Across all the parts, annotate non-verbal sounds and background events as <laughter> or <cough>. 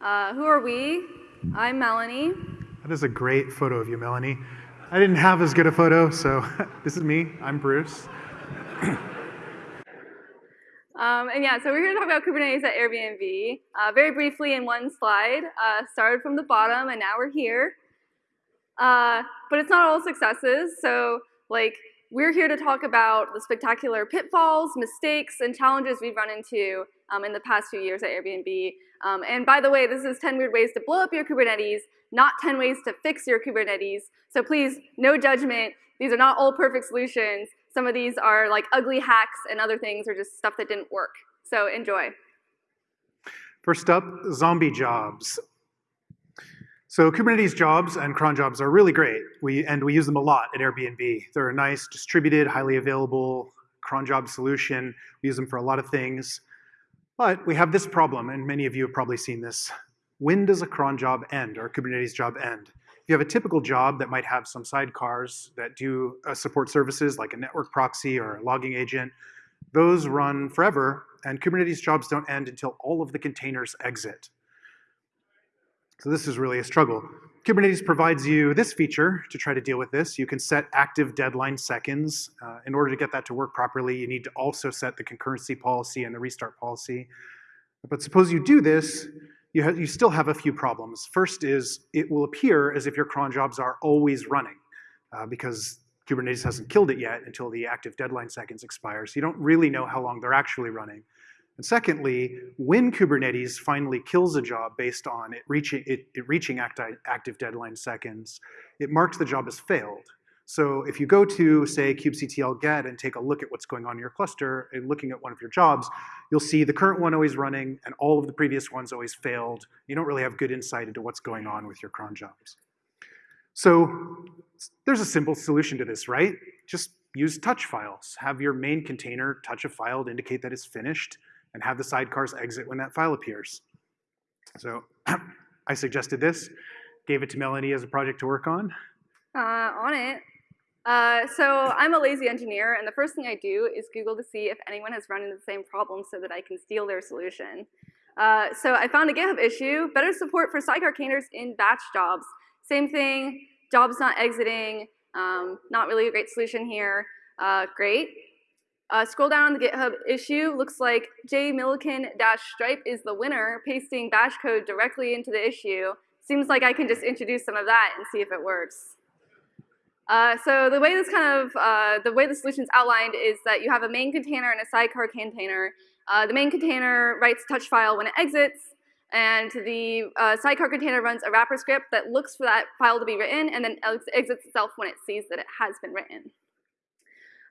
Uh, who are we? I'm Melanie. That is a great photo of you, Melanie. I didn't have as good a photo, so <laughs> this is me. I'm Bruce. <laughs> Um, and yeah, so we're here to talk about Kubernetes at Airbnb. Uh, very briefly in one slide, uh, started from the bottom and now we're here. Uh, but it's not all successes, so like we're here to talk about the spectacular pitfalls, mistakes, and challenges we've run into um, in the past few years at Airbnb. Um, and by the way, this is 10 weird ways to blow up your Kubernetes, not 10 ways to fix your Kubernetes. So please, no judgment. These are not all perfect solutions. Some of these are like ugly hacks and other things are just stuff that didn't work. So enjoy. First up, zombie jobs. So Kubernetes jobs and cron jobs are really great, we, and we use them a lot at Airbnb. They're a nice, distributed, highly available cron job solution. We use them for a lot of things. But we have this problem, and many of you have probably seen this. When does a cron job end, or a Kubernetes job end? If you have a typical job that might have some sidecars that do uh, support services like a network proxy or a logging agent, those run forever, and Kubernetes jobs don't end until all of the containers exit. So this is really a struggle. Kubernetes provides you this feature to try to deal with this. You can set active deadline seconds. Uh, in order to get that to work properly, you need to also set the concurrency policy and the restart policy. But suppose you do this, you, you still have a few problems. First is it will appear as if your cron jobs are always running uh, because Kubernetes hasn't killed it yet until the active deadline seconds expire. So you don't really know how long they're actually running. And secondly, when Kubernetes finally kills a job based on it reaching, it, it reaching acti active deadline seconds, it marks the job as failed. So if you go to, say, kubectl get and take a look at what's going on in your cluster and looking at one of your jobs, you'll see the current one always running and all of the previous ones always failed. You don't really have good insight into what's going on with your cron jobs. So there's a simple solution to this, right? Just use touch files. Have your main container touch a file to indicate that it's finished and have the sidecars exit when that file appears. So <clears throat> I suggested this, gave it to Melanie as a project to work on. Uh, on it. Uh, so I'm a lazy engineer, and the first thing I do is Google to see if anyone has run into the same problem so that I can steal their solution. Uh, so I found a GitHub issue, better support for sidecar containers in batch jobs. Same thing, jobs not exiting, um, not really a great solution here. Uh, great. Uh, scroll down on the GitHub issue, looks like jmilliken-stripe is the winner, pasting bash code directly into the issue. Seems like I can just introduce some of that and see if it works. Uh, so the way this kind of, uh, the way the solution is outlined is that you have a main container and a sidecar container. Uh, the main container writes touch file when it exits, and the uh, sidecar container runs a wrapper script that looks for that file to be written and then exits itself when it sees that it has been written.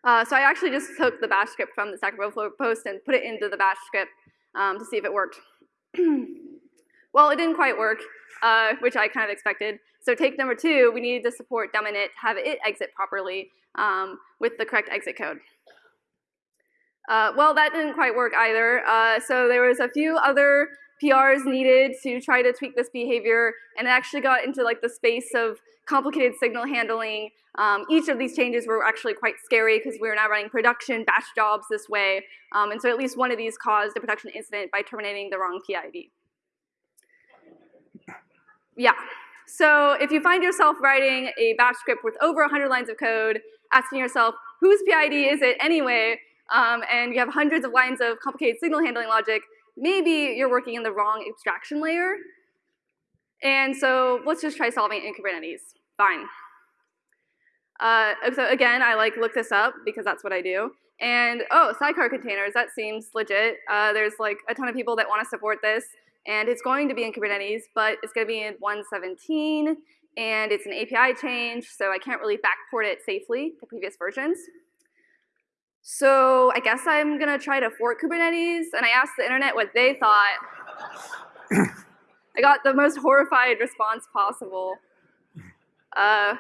Uh, so I actually just took the bash script from the Stack Overflow post and put it into the bash script um, to see if it worked. <clears throat> well, it didn't quite work, uh, which I kind of expected. So take number two, we needed to support dumb-init, have it exit properly um, with the correct exit code. Uh, well, that didn't quite work either. Uh, so there was a few other PRs needed to try to tweak this behavior, and it actually got into like the space of complicated signal handling. Um, each of these changes were actually quite scary because we were now running production batch jobs this way, um, and so at least one of these caused a production incident by terminating the wrong PID. Yeah. So if you find yourself writing a batch script with over 100 lines of code, asking yourself, whose PID is it anyway, um, and you have hundreds of lines of complicated signal handling logic, maybe you're working in the wrong abstraction layer. And so let's just try solving it in Kubernetes. Fine. Uh, so again, I like look this up because that's what I do. And oh, sidecar containers, that seems legit. Uh, there's like a ton of people that want to support this. And it's going to be in Kubernetes, but it's going to be in 1.17, and it's an API change, so I can't really backport it safely to previous versions. So I guess I'm going to try to fork Kubernetes, and I asked the internet what they thought. I got the most horrified response possible. Uh,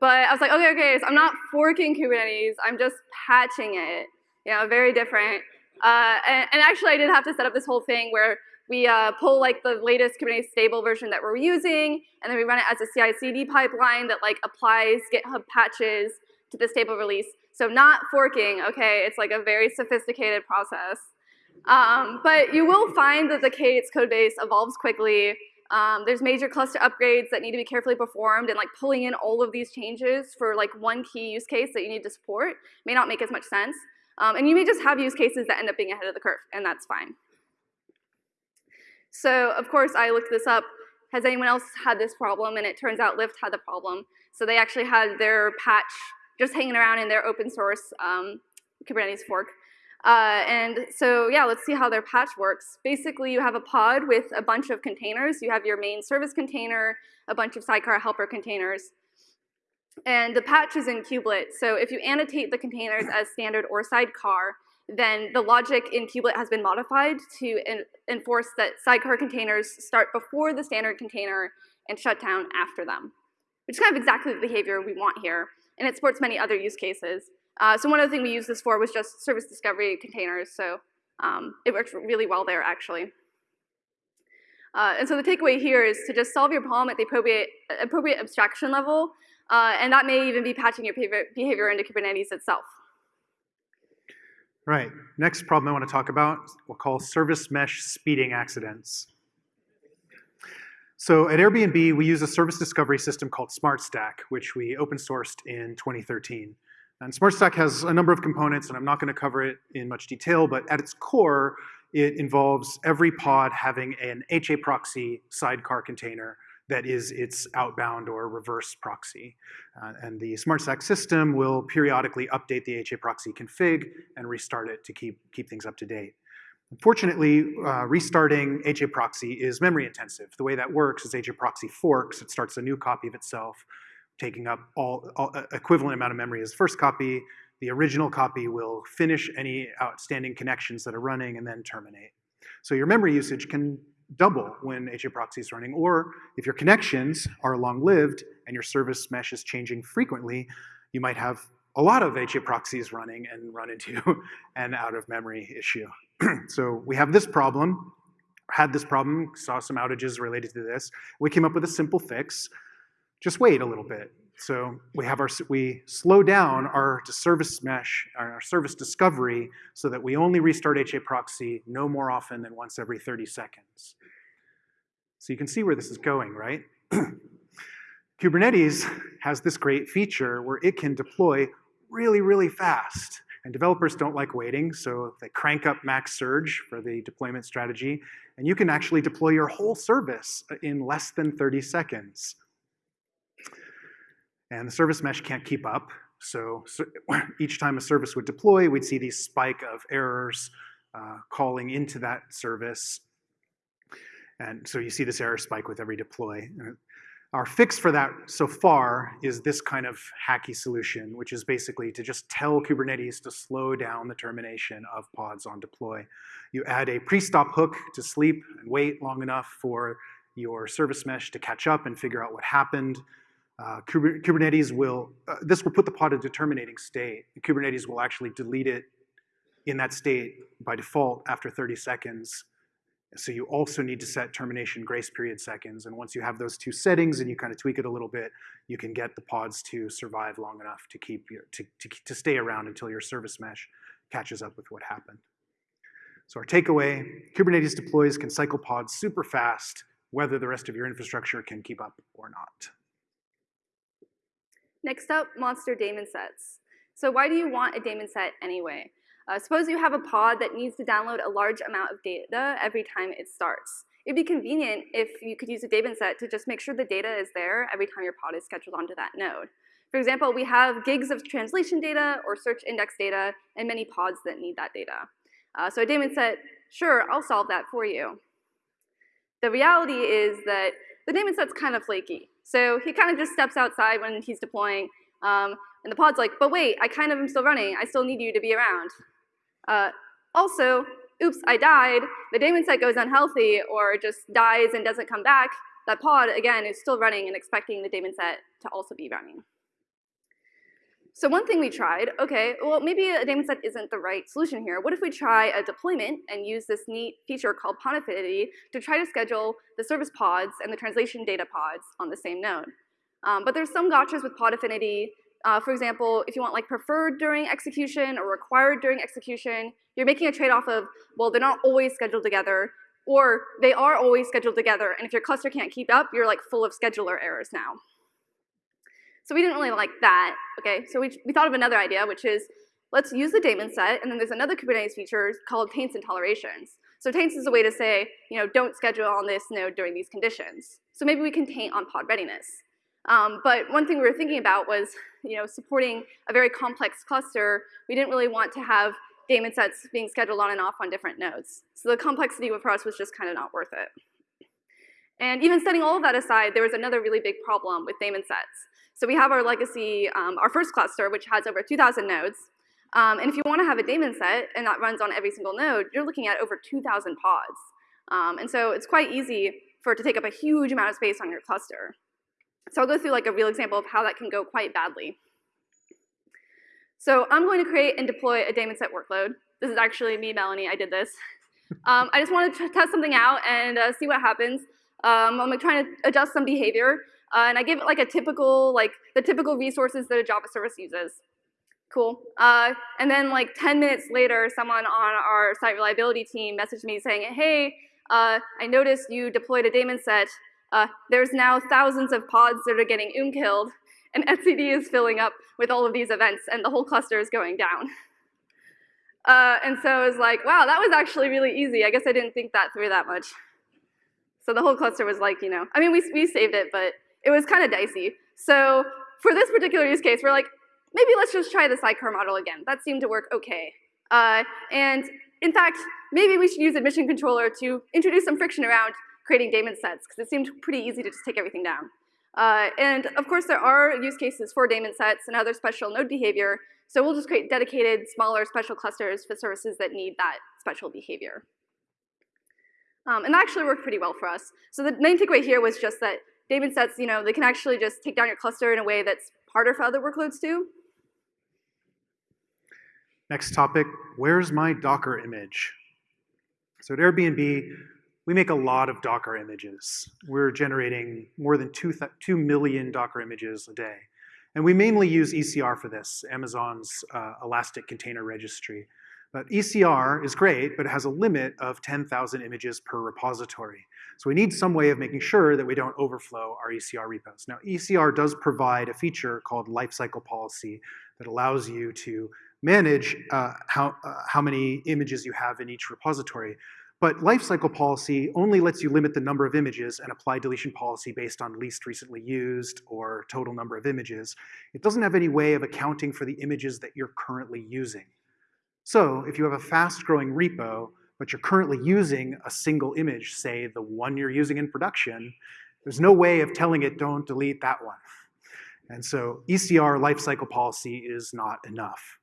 but I was like, okay, okay, so I'm not forking Kubernetes, I'm just patching it. You know, very different. Uh, and, and, actually, I did have to set up this whole thing where we uh, pull like the latest Kubernetes stable version that we're using, and then we run it as a CI/CD pipeline that like applies GitHub patches to the stable release. So not forking, okay? It's like a very sophisticated process. Um, but you will find that the K8s codebase evolves quickly. Um, there's major cluster upgrades that need to be carefully performed, and like pulling in all of these changes for like one key use case that you need to support may not make as much sense. Um, and you may just have use cases that end up being ahead of the curve, and that's fine. So of course, I looked this up. Has anyone else had this problem? And it turns out Lyft had the problem. So they actually had their patch just hanging around in their open source um, Kubernetes fork. Uh, and so yeah, let's see how their patch works. Basically, you have a pod with a bunch of containers. You have your main service container, a bunch of sidecar helper containers. And the patch is in kubelet. So if you annotate the containers as standard or sidecar, then the logic in kubelet has been modified to enforce that sidecar containers start before the standard container and shut down after them, which is kind of exactly the behavior we want here. And it supports many other use cases. Uh, so one of the things we used this for was just service discovery containers. So um, it works really well there, actually. Uh, and so the takeaway here is to just solve your problem at the appropriate, appropriate abstraction level, uh, and that may even be patching your behavior, behavior into Kubernetes itself. Right, next problem I want to talk about, we'll call service mesh speeding accidents. So at Airbnb, we use a service discovery system called SmartStack, which we open sourced in 2013. And SmartStack has a number of components, and I'm not going to cover it in much detail, but at its core, it involves every pod having an HA proxy sidecar container that is its outbound or reverse proxy. Uh, and the SmartStack system will periodically update the HA proxy config and restart it to keep, keep things up to date. Unfortunately, uh, restarting HA proxy is memory intensive. The way that works is HA proxy forks, it starts a new copy of itself, taking up all, all equivalent amount of memory as first copy. The original copy will finish any outstanding connections that are running and then terminate. So your memory usage can double when HA proxy is running, or if your connections are long-lived and your service mesh is changing frequently, you might have a lot of HA proxies running and run into <laughs> an out of memory issue. <clears throat> so we have this problem, had this problem, saw some outages related to this. We came up with a simple fix. Just wait a little bit. So we have our we slow down our service mesh, our service discovery, so that we only restart HA proxy no more often than once every 30 seconds. So you can see where this is going, right? <clears throat> Kubernetes has this great feature where it can deploy really, really fast. And developers don't like waiting, so they crank up max surge for the deployment strategy, and you can actually deploy your whole service in less than 30 seconds. And the service mesh can't keep up. So, so <clears throat> each time a service would deploy, we'd see these spike of errors uh, calling into that service. And so you see this error spike with every deploy. Our fix for that so far is this kind of hacky solution, which is basically to just tell Kubernetes to slow down the termination of pods on deploy. You add a pre-stop hook to sleep and wait long enough for your service mesh to catch up and figure out what happened. Uh, Kubernetes will, uh, this will put the pod into terminating state. Kubernetes will actually delete it in that state by default after 30 seconds. So you also need to set termination grace period seconds. And once you have those two settings and you kind of tweak it a little bit, you can get the pods to survive long enough to keep your, to, to, to stay around until your service mesh catches up with what happened. So our takeaway, Kubernetes deploys can cycle pods super fast, whether the rest of your infrastructure can keep up or not. Next up, monster daemon sets. So why do you want a daemon set anyway? Uh, suppose you have a pod that needs to download a large amount of data every time it starts. It'd be convenient if you could use a daemon set to just make sure the data is there every time your pod is scheduled onto that node. For example, we have gigs of translation data or search index data and many pods that need that data. Uh, so a daemon set, sure, I'll solve that for you. The reality is that the daemon set's kind of flaky. So he kind of just steps outside when he's deploying, um, and the pod's like, but wait, I kind of am still running. I still need you to be around. Uh, also, oops, I died. The daemon set goes unhealthy or just dies and doesn't come back. That pod, again, is still running and expecting the daemon set to also be running. So one thing we tried, okay, well maybe a daemon set isn't the right solution here. What if we try a deployment and use this neat feature called pod affinity to try to schedule the service pods and the translation data pods on the same node? Um, but there's some gotchas with pod affinity. Uh, for example, if you want like preferred during execution or required during execution, you're making a trade-off of, well, they're not always scheduled together, or they are always scheduled together, and if your cluster can't keep up, you're like full of scheduler errors now. So we didn't really like that, okay? So we, we thought of another idea, which is let's use the daemon set, and then there's another Kubernetes feature called taints and tolerations. So taints is a way to say, you know, don't schedule on this node during these conditions. So maybe we can taint on pod readiness. Um, but one thing we were thinking about was, you know, supporting a very complex cluster. We didn't really want to have daemon sets being scheduled on and off on different nodes. So the complexity for us was just kind of not worth it. And even setting all of that aside, there was another really big problem with daemon sets. So we have our legacy, um, our first cluster, which has over 2,000 nodes. Um, and if you want to have a daemon set and that runs on every single node, you're looking at over 2,000 pods. Um, and so it's quite easy for it to take up a huge amount of space on your cluster. So I'll go through like a real example of how that can go quite badly. So I'm going to create and deploy a daemon set workload. This is actually me, Melanie, I did this. <laughs> Um, I just wanted to test something out and uh, see what happens. Um, I'm like, trying to adjust some behavior, uh, and I give it like a typical, like the typical resources that a Java service uses. Cool. Uh, and then like 10 minutes later, someone on our site reliability team messaged me saying, hey, uh, I noticed you deployed a daemon set. Uh, there's now thousands of pods that are getting um killed, and <laughs> etcd is filling up with all of these events, and the whole cluster is going down. Uh, and so I was like, wow, that was actually really easy. I guess I didn't think that through that much. So the whole cluster was like, you know, I mean, we, we saved it, but it was kind of dicey. So for this particular use case, we're like, maybe let's just try the sidecar model again. That seemed to work okay. Uh, and in fact, maybe we should use admission controller to introduce some friction around creating daemon sets, because it seemed pretty easy to just take everything down. Uh, and of course, there are use cases for daemon sets and other special node behavior, so we'll just create dedicated, smaller special clusters for services that need that special behavior. Um, and that actually worked pretty well for us. So the main takeaway here was just that daemon sets, you know, they can actually just take down your cluster in a way that's harder for other workloads too. Next topic, where's my Docker image? So at Airbnb, we make a lot of Docker images. We're generating more than 2, 2 million Docker images a day. And we mainly use ECR for this, Amazon's uh, Elastic Container Registry. But ECR is great, but it has a limit of 10,000 images per repository. So we need some way of making sure that we don't overflow our ECR repos. Now, ECR does provide a feature called lifecycle policy that allows you to manage uh, how, uh, how many images you have in each repository. But lifecycle policy only lets you limit the number of images and apply deletion policy based on least recently used or total number of images. It doesn't have any way of accounting for the images that you're currently using. So if you have a fast growing repo, but you're currently using a single image, say the one you're using in production, there's no way of telling it don't delete that one. And so ECR lifecycle policy is not enough.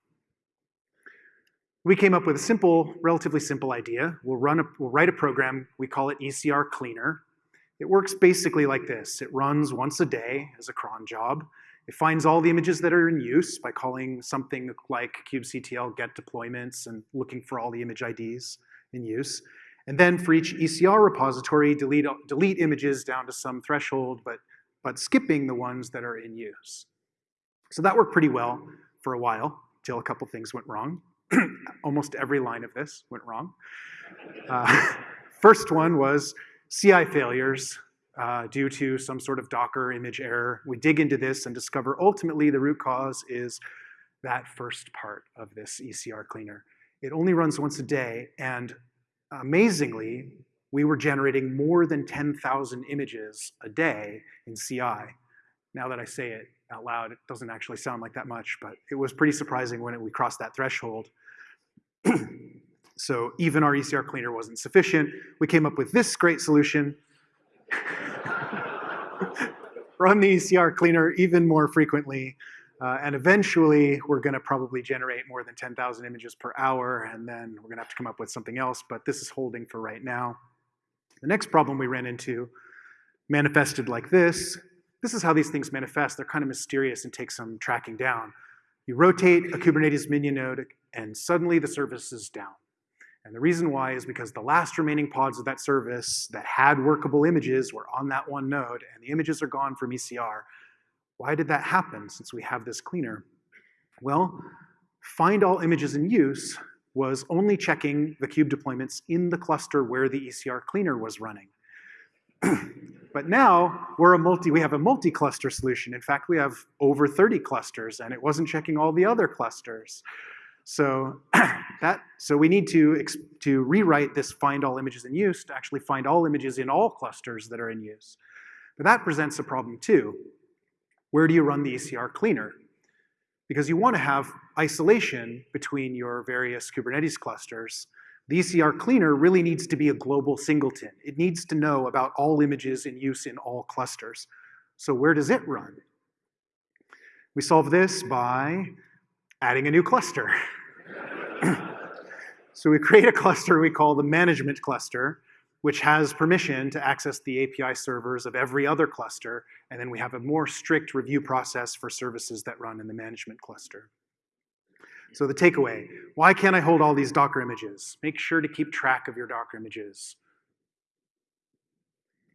We came up with a simple, relatively simple idea. We'll, run a, we'll write a program, we call it ECR Cleaner. It works basically like this. It runs once a day as a cron job. It finds all the images that are in use by calling something like kubectl get deployments and looking for all the image IDs in use. And then for each ECR repository, delete, delete images down to some threshold, but, but skipping the ones that are in use. So that worked pretty well for a while, till a couple things went wrong. Almost every line of this went wrong. Uh, <laughs> first one was CI failures uh, due to some sort of Docker image error. We dig into this and discover ultimately the root cause is that first part of this ECR cleaner. It only runs once a day, and amazingly, we were generating more than 10,000 images a day in CI. Now that I say it out loud, it doesn't actually sound like that much, but it was pretty surprising when it, we crossed that threshold. So even our ECR cleaner wasn't sufficient. We came up with this great solution <laughs> run the ECR cleaner even more frequently. Uh, and eventually, we're going to probably generate more than 10,000 images per hour, and then we're going to have to come up with something else, but this is holding for right now. The next problem we ran into manifested like this. This is how these things manifest. They're kind of mysterious and take some tracking down. You rotate a Kubernetes minion node, and suddenly the service is down. And the reason why is because the last remaining pods of that service that had workable images were on that one node, and the images are gone from ECR. Why did that happen since we have this cleaner? Well, find all images in use was only checking the kube deployments in the cluster where the ECR cleaner was running. <clears throat> but now we're a multi, we have a multi-cluster solution. In fact, we have over 30 clusters and it wasn't checking all the other clusters. So <clears throat> that so we need to to rewrite this find all images in use to actually find all images in all clusters that are in use. But that presents a problem too. Where do you run the ECR cleaner? Because you want to have isolation between your various Kubernetes clusters. The ECR cleaner really needs to be a global singleton. It needs to know about all images in use in all clusters. So where does it run? We solve this by adding a new cluster. <clears throat> so we create a cluster we call the management cluster, which has permission to access the API servers of every other cluster, and then we have a more strict review process for services that run in the management cluster. So the takeaway, why can't I hold all these Docker images? Make sure to keep track of your Docker images.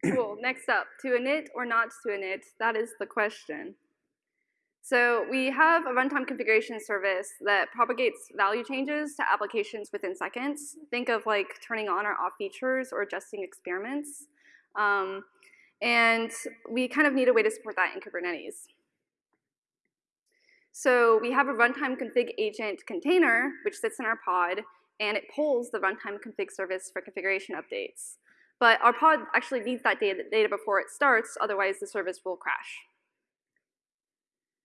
<clears throat> Cool, next up, to init or not to init, that is the question. So we have a runtime configuration service that propagates value changes to applications within seconds. Think of like turning on or off features or adjusting experiments. Um, and we kind of need a way to support that in Kubernetes. So we have a runtime config agent container, which sits in our pod, and it pulls the runtime config service for configuration updates. But our pod actually needs that data, data before it starts, otherwise the service will crash.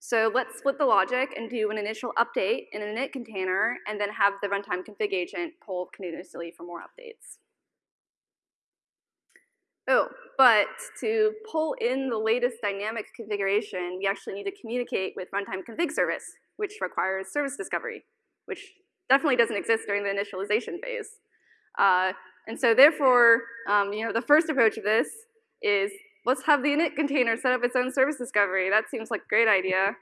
So let's split the logic and do an initial update in an init container and then have the runtime config agent pull continuously for more updates. Oh, but to pull in the latest dynamic configuration, we actually need to communicate with runtime config service, which requires service discovery, which definitely doesn't exist during the initialization phase. Uh, and so therefore, um, you know, the first approach of this is let's have the init container set up its own service discovery. That seems like a great idea.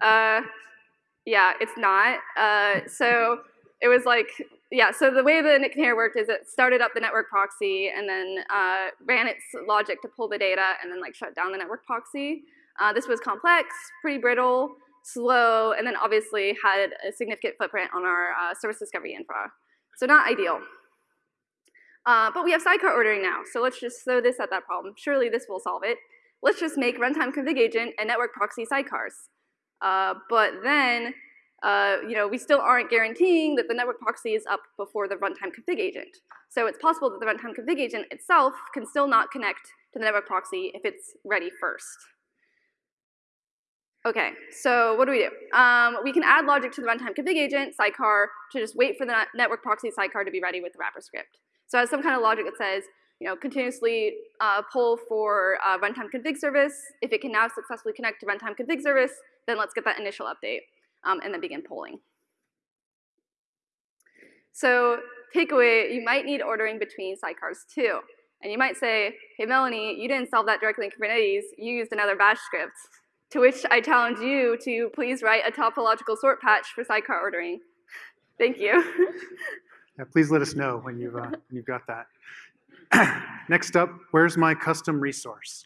Uh, yeah, it's not. Uh, so it was like, yeah, so the way the init container worked is it started up the network proxy and then uh, ran its logic to pull the data and then like shut down the network proxy. Uh, this was complex, pretty brittle, slow, and then obviously had a significant footprint on our uh, service discovery infra. So not ideal. Uh, but we have sidecar ordering now, so let's just throw this at that problem. Surely this will solve it. Let's just make runtime config agent and network proxy sidecars. Uh, but then, uh, you know, we still aren't guaranteeing that the network proxy is up before the runtime config agent. So it's possible that the runtime config agent itself can still not connect to the network proxy if it's ready first. Okay, so what do we do? Um, we can add logic to the runtime config agent, sidecar, to just wait for the network proxy sidecar to be ready with the wrapper script. So has some kind of logic that says, you know, continuously uh, pull for uh, runtime config service. If it can now successfully connect to runtime config service, then let's get that initial update um, and then begin polling. So takeaway, you might need ordering between sidecars too. And you might say, hey Melanie, you didn't solve that directly in Kubernetes, you used another bash script. To which I challenge you to please write a topological sort patch for sidecar ordering. <laughs> Thank you. <laughs> Yeah, please let us know when you've, uh, when you've got that. <clears throat> Next up, where's my custom resource?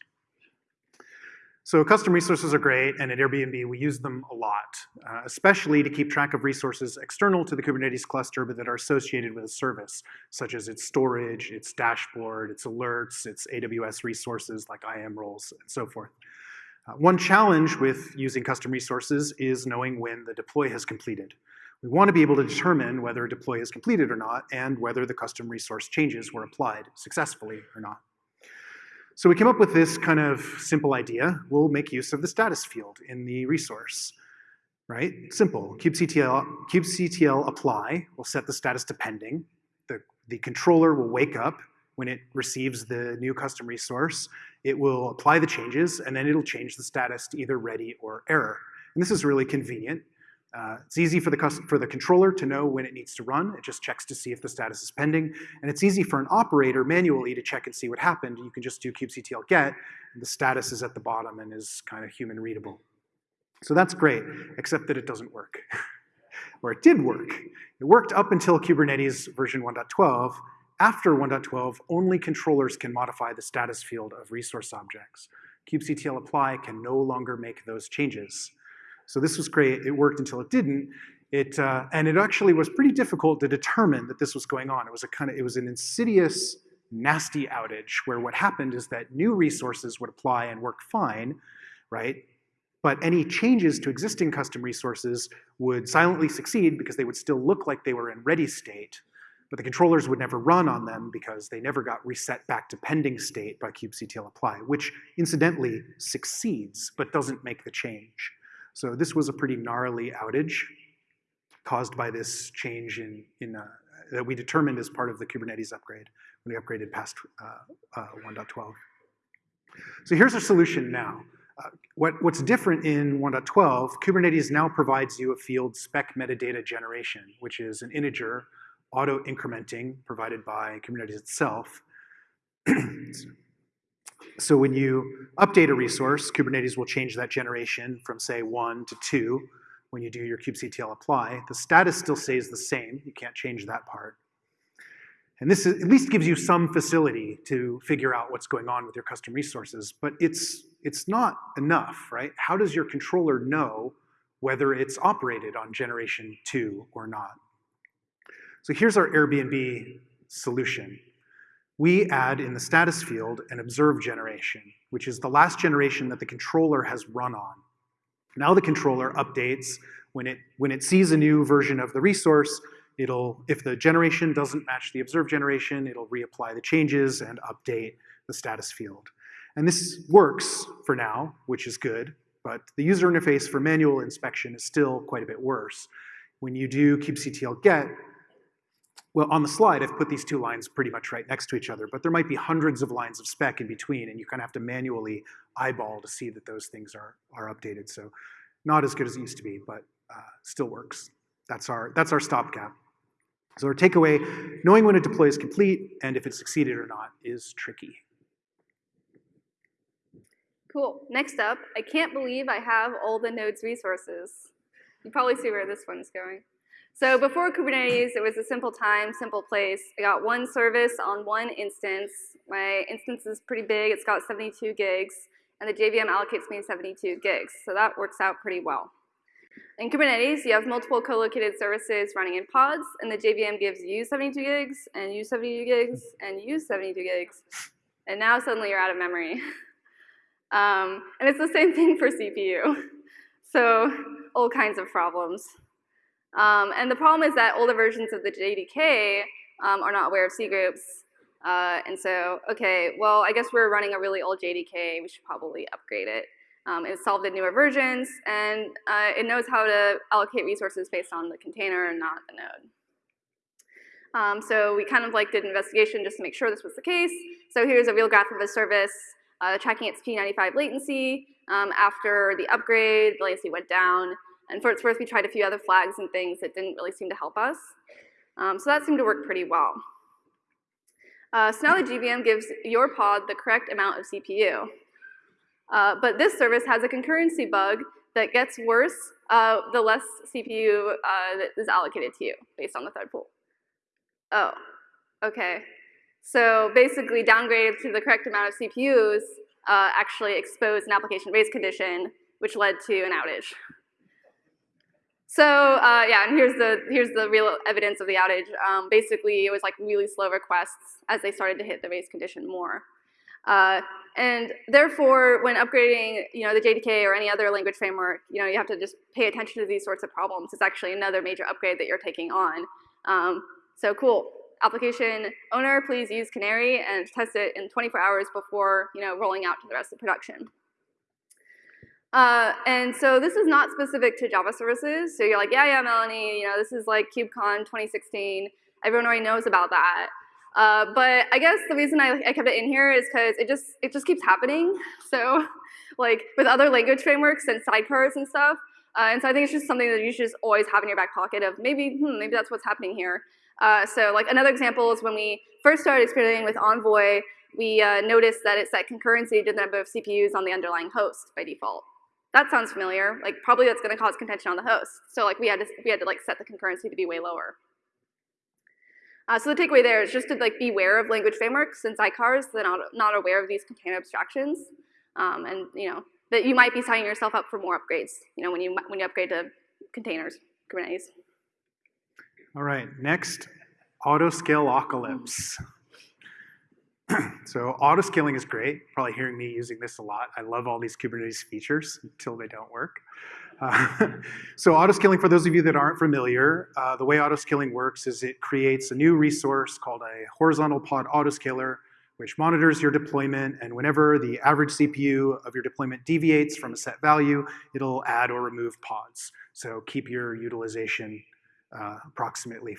So custom resources are great, and at Airbnb we use them a lot, uh, especially to keep track of resources external to the Kubernetes cluster but that are associated with a service, such as its storage, its dashboard, its alerts, its AWS resources like IAM roles, and so forth. Uh, one challenge with using custom resources is knowing when the deploy has completed. We want to be able to determine whether a deploy is completed or not and whether the custom resource changes were applied successfully or not. So we came up with this kind of simple idea. We'll make use of the status field in the resource, right? Simple, kubectl, kubectl apply will set the status to pending. The, the controller will wake up when it receives the new custom resource. It will apply the changes, and then it'll change the status to either ready or error. And this is really convenient uh, it's easy for the, for the controller to know when it needs to run. It just checks to see if the status is pending. And it's easy for an operator manually to check and see what happened. You can just do kubectl get, and the status is at the bottom and is kind of human readable. So that's great, except that it doesn't work. <laughs> or it did work. It worked up until Kubernetes version 1.12. After 1.12, only controllers can modify the status field of resource objects. kubectl apply can no longer make those changes. So this was great. It worked until it didn't. It, uh, and it actually was pretty difficult to determine that this was going on. It was a kind of, it was an insidious, nasty outage where what happened is that new resources would apply and work fine, right? But any changes to existing custom resources would silently succeed because they would still look like they were in ready state, but the controllers would never run on them because they never got reset back to pending state by kubectl apply, which incidentally succeeds but doesn't make the change. So this was a pretty gnarly outage caused by this change in, in uh, that we determined as part of the Kubernetes upgrade when we upgraded past uh, uh, 1.12. So here's our solution now. Uh, what, what's different in 1.12, Kubernetes now provides you a field spec metadata generation, which is an integer auto-incrementing provided by Kubernetes itself. <clears throat> so when you update a resource, Kubernetes will change that generation from say one to two when you do your kubectl apply. The status still stays the same. You can't change that part. And this is, at least gives you some facility to figure out what's going on with your custom resources, but it's, it's not enough, right? How does your controller know whether it's operated on generation two or not? So here's our Airbnb solution. We add in the status field an observe generation, which is the last generation that the controller has run on. Now the controller updates when it, when it sees a new version of the resource, it'll, if the generation doesn't match the observed generation, it'll reapply the changes and update the status field. And this works for now, which is good, but the user interface for manual inspection is still quite a bit worse. When you do kubectl get, well, on the slide, I've put these two lines pretty much right next to each other, but there might be hundreds of lines of spec in between, and you kind of have to manually eyeball to see that those things are, are updated. So not as good as it used to be, but uh, still works. That's our, that's our stopgap. So our takeaway, knowing when a deploy is complete and if it succeeded or not is tricky. Cool. Next up, I can't believe I have all the nodes resources. You probably see where this one's going. So before Kubernetes, it was a simple time, simple place. I got one service on one instance. My instance is pretty big. It's got 72 gigs, and the JVM allocates me 72 gigs. So that works out pretty well. In Kubernetes, you have multiple co-located services running in pods, and the JVM gives you 72 gigs, and you 72 gigs, and you 72 gigs. And now suddenly you're out of memory. <laughs> um, and it's the same thing for CPU. <laughs> So all kinds of problems. Um, and the problem is that older versions of the JDK um, are not aware of cgroups. Uh, and so, okay, well, I guess we're running a really old JDK. We should probably upgrade it. Um, it solved the newer versions, and uh, it knows how to allocate resources based on the container and not the node. Um, so we kind of like did an investigation just to make sure this was the case. So here's a real graph of a service uh, tracking its P95 latency. Um, after the upgrade, the latency went down. And for its worth, we tried a few other flags and things that didn't really seem to help us. Um, so that seemed to work pretty well. Uh, so now the JVM gives your pod the correct amount of CPU. Uh, but this service has a concurrency bug that gets worse uh, the less CPU uh, that is allocated to you based on the thread pool. Oh, okay. So basically downgraded to the correct amount of CPUs uh, actually exposed an application race condition, which led to an outage. So uh, yeah, and here's the here's the real evidence of the outage. Um, basically, it was like really slow requests as they started to hit the race condition more. Uh, and therefore, when upgrading, you know, the JDK or any other language framework, you know, you have to just pay attention to these sorts of problems. It's actually another major upgrade that you're taking on. Um, so cool. Application owner, please use Canary and test it in 24 hours before, you know, rolling out to the rest of production. Uh, and so this is not specific to Java services. So you're like, yeah, yeah, Melanie, you know, this is like KubeCon 2016. Everyone already knows about that. Uh, but I guess the reason I, I kept it in here is because it just it just keeps happening. <laughs> So like with other language frameworks and sidecars and stuff. Uh, and so I think it's just something that you should just always have in your back pocket of maybe, hmm, maybe that's what's happening here. Uh, so like another example is when we first started experimenting with Envoy, we uh, noticed that it set concurrency to the number of CPUs on the underlying host by default. That sounds familiar. Like probably that's going to cause contention on the host. So like we had to we had to like set the concurrency to be way lower. Uh, so the takeaway there is just to like beware of language frameworks and sidecars that are not, not aware of these container abstractions. Um, and you know that you might be signing yourself up for more upgrades. You know when you when you upgrade to containers, Kubernetes. All right, next, autoscale-ocalypse. <clears throat> so autoscaling is great. Probably hearing me using this a lot. I love all these Kubernetes features until they don't work. Uh, <laughs> so autoscaling, for those of you that aren't familiar, uh, the way autoscaling works is it creates a new resource called a horizontal pod autoscaler, which monitors your deployment, and whenever the average CPU of your deployment deviates from a set value, it'll add or remove pods. So keep your utilization uh, approximately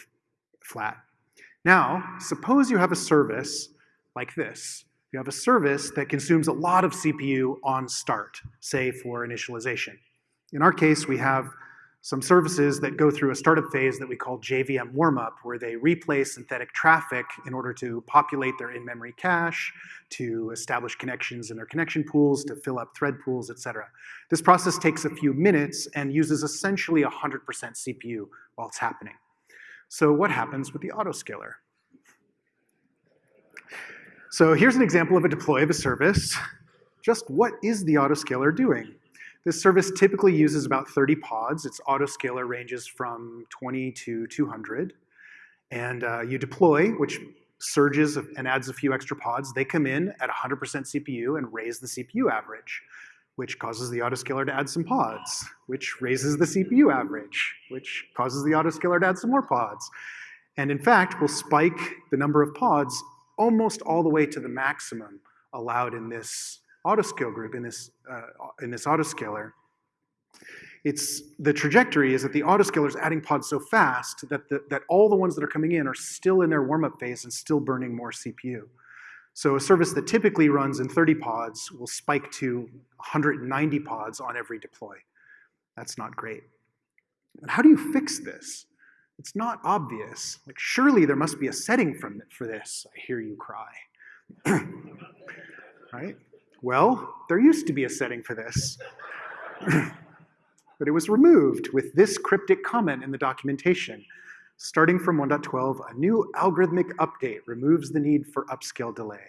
flat. Now, suppose you have a service like this. You have a service that consumes a lot of CPU on start, say for initialization. In our case, we have some services that go through a startup phase that we call JVM warmup, where they replay synthetic traffic in order to populate their in-memory cache, to establish connections in their connection pools, to fill up thread pools, etc. This process takes a few minutes and uses essentially 100% CPU while it's happening. So what happens with the autoscaler? So here's an example of a deploy of a service. Just what is the autoscaler doing? This service typically uses about 30 pods. Its autoscaler ranges from 20 to 200. And uh, you deploy, which surges and adds a few extra pods. They come in at 100% CPU and raise the CPU average, which causes the autoscaler to add some pods, which raises the CPU average, which causes the autoscaler to add some more pods. And in fact, will spike the number of pods almost all the way to the maximum allowed in this autoscale group in this, uh, in this autoscaler, it's, the trajectory is that the autoscaler is adding pods so fast that, the, that all the ones that are coming in are still in their warm-up phase and still burning more CPU. So a service that typically runs in 30 pods will spike to 190 pods on every deploy. That's not great. And how do you fix this? It's not obvious. Like, surely there must be a setting from, for this, I hear you cry. <clears throat> right? Well, there used to be a setting for this. <clears throat> but it was removed with this cryptic comment in the documentation. Starting from 1.12, a new algorithmic update removes the need for upscale delay.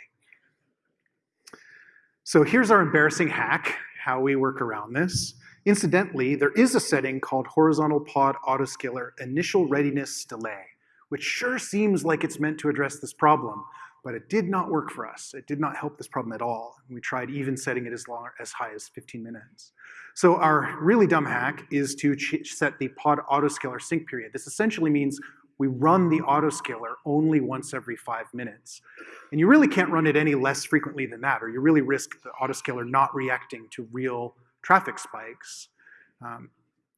So here's our embarrassing hack, how we work around this. Incidentally, there is a setting called horizontal pod autoscaler initial readiness delay, which sure seems like it's meant to address this problem, but it did not work for us. It did not help this problem at all. We tried even setting it as long as high as 15 minutes. So our really dumb hack is to set the pod autoscaler sync period. This essentially means we run the autoscaler only once every five minutes. And you really can't run it any less frequently than that, or you really risk the autoscaler not reacting to real traffic spikes. Um,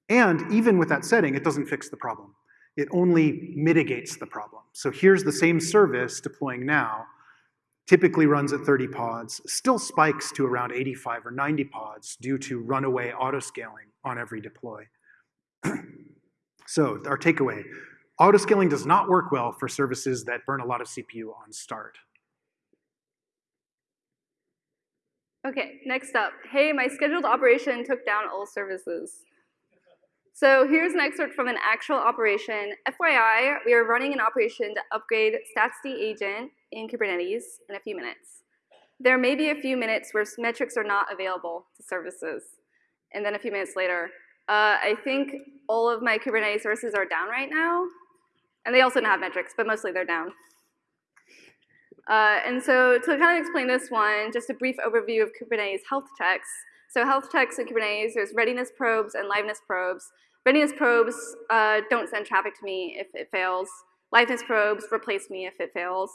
and even with that setting, it doesn't fix the problem it only mitigates the problem. So here's the same service deploying now, typically runs at 30 pods, still spikes to around 85 or 90 pods due to runaway autoscaling on every deploy. <clears throat> so our takeaway, autoscaling does not work well for services that burn a lot of CPU on start. Okay, next up. Hey, my scheduled operation took down all services. So here's an excerpt from an actual operation. FYI, we are running an operation to upgrade statsd agent in Kubernetes in a few minutes. There may be a few minutes where metrics are not available to services. And then a few minutes later, uh, I think all of my Kubernetes services are down right now. And they also don't have metrics, but mostly they're down. Uh, and so to kind of explain this one, just a brief overview of Kubernetes health checks. So health checks in Kubernetes, there's readiness probes and liveness probes. Readiness probes uh, don't send traffic to me if it fails. Liveness probes replace me if it fails.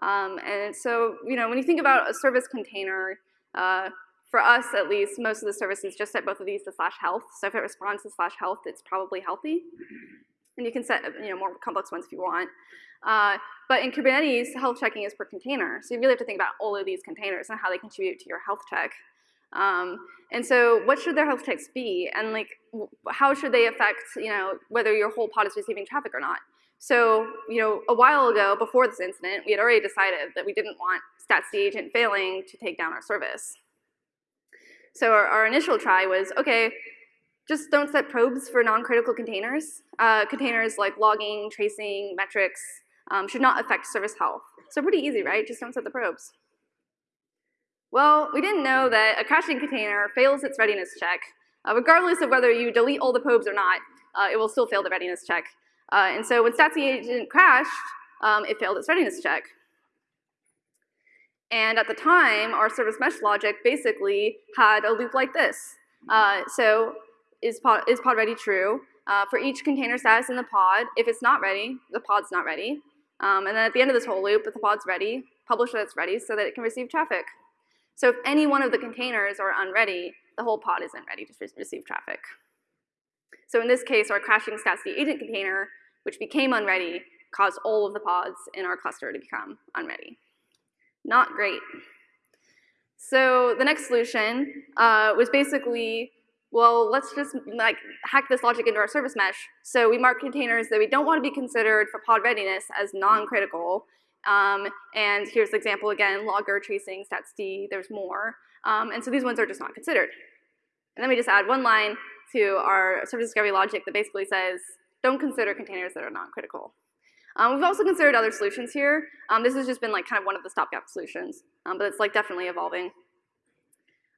Um, and so, you know, when you think about a service container, uh, for us at least, most of the services just set both of these to slash health. So if it responds to slash health, it's probably healthy. And you can set you know, more complex ones if you want. Uh, but in Kubernetes, health checking is per container. So you really have to think about all of these containers and how they contribute to your health check. Um, and so what should their health checks be? And like, how should they affect, you know, whether your whole pod is receiving traffic or not? So, you know, a while ago, before this incident, we had already decided that we didn't want statsd agent failing to take down our service. So our, our initial try was, okay, just don't set probes for non-critical containers. Uh, containers like logging, tracing, metrics um, should not affect service health. So pretty easy, right? Just don't set the probes. Well, we didn't know that a crashing container fails its readiness check. Uh, regardless of whether you delete all the probes or not, uh, it will still fail the readiness check. Uh, and so when StatsD agent crashed, um, it failed its readiness check. And at the time, our service mesh logic basically had a loop like this. Uh, so is pod, is pod ready true? Uh, for each container status in the pod, if it's not ready, the pod's not ready. Um, and then at the end of this whole loop, if the pod's ready, publish that it's ready so that it can receive traffic. So if any one of the containers are unready, the whole pod isn't ready to receive traffic. So in this case, our crashing StatsD agent container, which became unready, caused all of the pods in our cluster to become unready. Not great. So the next solution uh, was basically, well, let's just like hack this logic into our service mesh. So we mark containers that we don't want to be considered for pod readiness as non-critical. Um, and here's the example again, logger, tracing, statsd, there's more. Um, and so these ones are just not considered. And then we just add one line to our service discovery logic that basically says, don't consider containers that are non-critical. Um, we've also considered other solutions here. Um, this has just been like kind of one of the stopgap solutions, um, but it's like definitely evolving.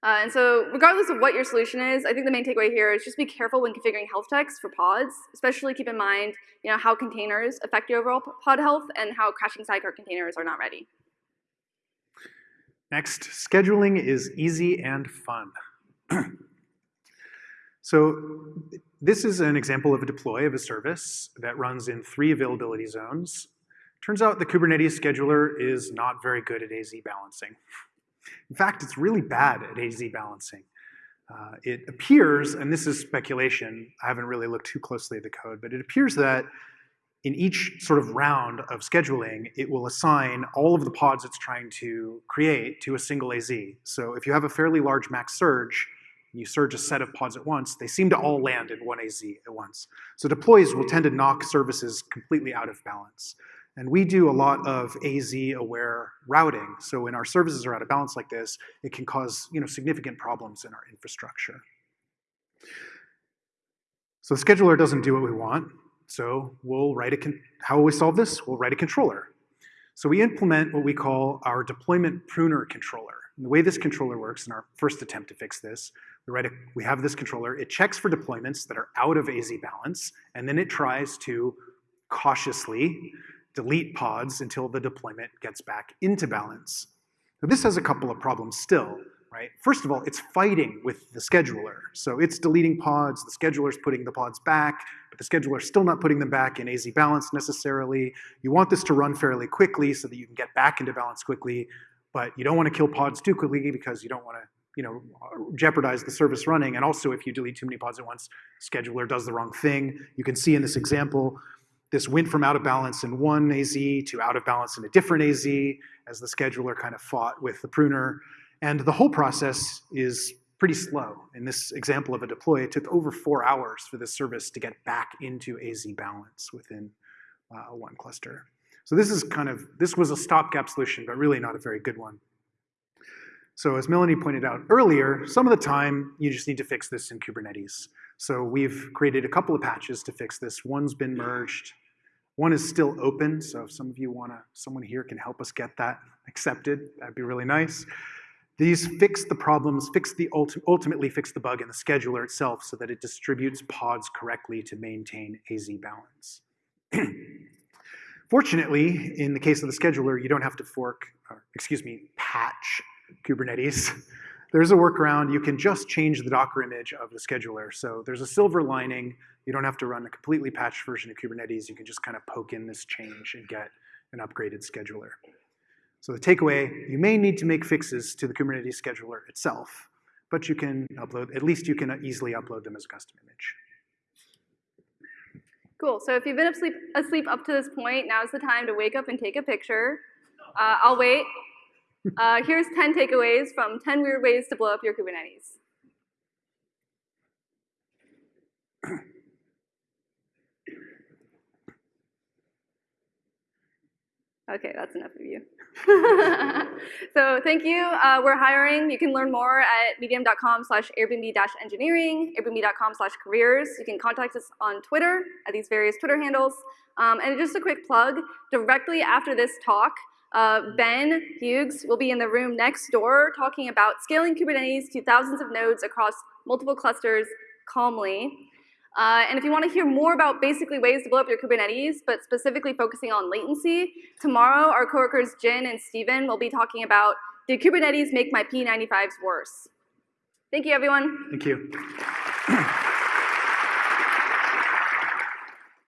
Uh, and so regardless of what your solution is, I think the main takeaway here is just be careful when configuring health checks for pods, especially keep in mind you know, how containers affect your overall pod health and how crashing sidecar containers are not ready. Next, scheduling is easy and fun. <clears throat> so this is an example of a deploy of a service that runs in three availability zones. Turns out the Kubernetes scheduler is not very good at AZ balancing. <laughs> In fact, it's really bad at AZ balancing. Uh, it appears, and this is speculation, I haven't really looked too closely at the code, but it appears that in each sort of round of scheduling, it will assign all of the pods it's trying to create to a single AZ. So if you have a fairly large max surge, and you surge a set of pods at once, they seem to all land in one AZ at once. So deploys will tend to knock services completely out of balance. And we do a lot of AZ-aware routing. So when our services are out of balance like this, it can cause you know, significant problems in our infrastructure. So the scheduler doesn't do what we want. So we'll write a, how will we solve this? We'll write a controller. So we implement what we call our deployment pruner controller. And the way this controller works in our first attempt to fix this, we, write a, we have this controller, it checks for deployments that are out of AZ balance, and then it tries to cautiously delete pods until the deployment gets back into balance. Now this has a couple of problems still, right? First of all, it's fighting with the scheduler. So it's deleting pods, the scheduler's putting the pods back, but the scheduler's still not putting them back in AZ balance necessarily. You want this to run fairly quickly so that you can get back into balance quickly, but you don't want to kill pods too quickly because you don't want to you know, jeopardize the service running. And also if you delete too many pods at once, scheduler does the wrong thing. You can see in this example, this went from out of balance in one AZ to out of balance in a different AZ as the scheduler kind of fought with the pruner. And the whole process is pretty slow. In this example of a deploy, it took over four hours for this service to get back into AZ balance within uh, one cluster. So this is kind of, this was a stopgap solution, but really not a very good one. So as Melanie pointed out earlier, some of the time you just need to fix this in Kubernetes. So we've created a couple of patches to fix this. One's been merged. One is still open, so if some of you want to, someone here can help us get that accepted, that'd be really nice. These fix the problems, fix the ulti ultimately fix the bug in the scheduler itself so that it distributes pods correctly to maintain AZ balance. <clears throat> Fortunately, in the case of the scheduler, you don't have to fork, or, excuse me, patch Kubernetes. There's a workaround. You can just change the Docker image of the scheduler. So there's a silver lining. You don't have to run a completely patched version of Kubernetes. You can just kind of poke in this change and get an upgraded scheduler. So the takeaway, you may need to make fixes to the Kubernetes scheduler itself, but you can upload, at least you can easily upload them as a custom image. Cool, so if you've been asleep, asleep up to this point, now's the time to wake up and take a picture. Uh, I'll wait. Uh, here's 10 takeaways from 10 weird ways to blow up your Kubernetes. Okay, that's enough of you. <laughs> so thank you. Uh, we're hiring. You can learn more at medium.com slash airbnb-engineering, airbnb.com slash careers. You can contact us on Twitter at these various Twitter handles. Um, and just a quick plug, directly after this talk, Uh, ben Hughes will be in the room next door talking about scaling Kubernetes to thousands of nodes across multiple clusters calmly. Uh, and if you want to hear more about basically ways to blow up your Kubernetes, but specifically focusing on latency, tomorrow our coworkers Jin and Steven will be talking about did Kubernetes make my P95s worse? Thank you, everyone. Thank you. <clears throat>